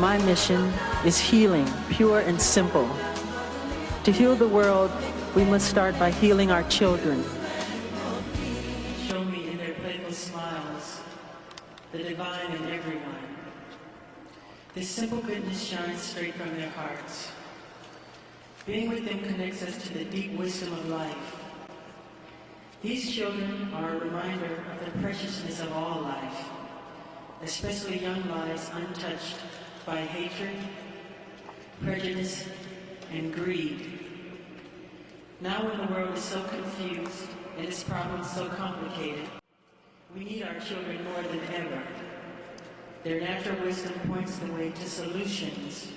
my mission is healing, pure and simple. To heal the world, we must start by healing our children. Show me in their playful smiles the divine in everyone. This simple goodness shines straight from their hearts. Being with them connects us to the deep wisdom of life. These children are a reminder of the preciousness of all life, especially young lives untouched by hatred, prejudice, and greed. Now when the world is so confused and its problems so complicated, we need our children more than ever. Their natural wisdom points the way to solutions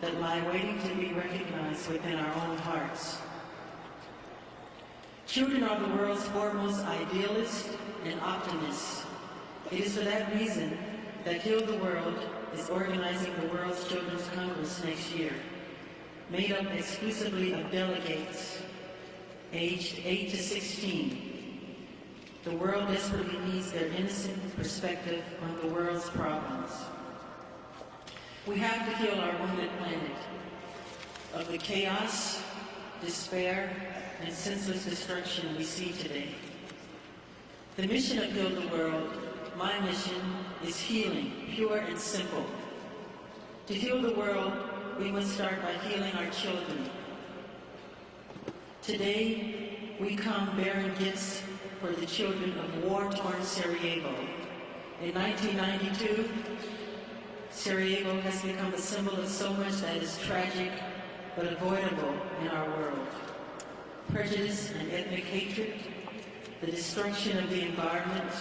that lie waiting to be recognized within our own hearts. Children are the world's foremost idealists and optimists. It is for that reason that Heal the World is organizing the World's Children's Congress next year, made up exclusively of delegates aged 8 to 16. The world desperately needs their innocent perspective on the world's problems. We have to heal our wounded planet of the chaos, despair, and senseless destruction we see today. The mission of Heal the World, my mission, is healing, pure and simple. To heal the world, we must start by healing our children. Today, we come bearing gifts for the children of war-torn Sarajevo. In 1992, Sarajevo has become a symbol of so much that is tragic but avoidable in our world. Prejudice and ethnic hatred, the destruction of the environment,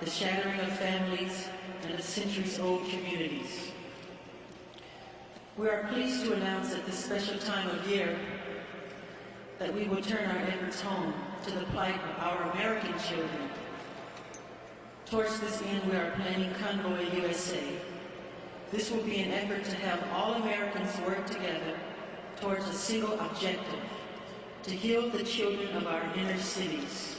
the shattering of families, and of centuries-old communities. We are pleased to announce at this special time of year that we will turn our efforts home to the plight of our American children. Towards this end, we are planning Convoy USA. This will be an effort to have all Americans work together towards a single objective, to heal the children of our inner cities.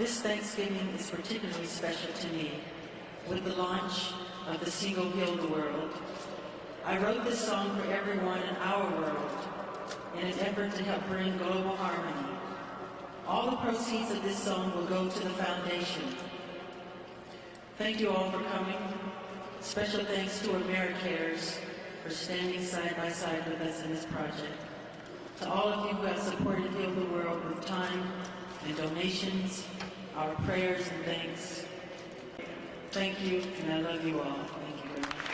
This Thanksgiving is particularly special to me with the launch of the single Heal the World. I wrote this song for everyone in our world in an effort to help bring global harmony. All the proceeds of this song will go to the foundation. Thank you all for coming. Special thanks to AmeriCares for standing side by side with us in this project. To all of you who have supported Heal the World with time and donations, our prayers and thanks. Thank you, and I love you all. Thank you very much.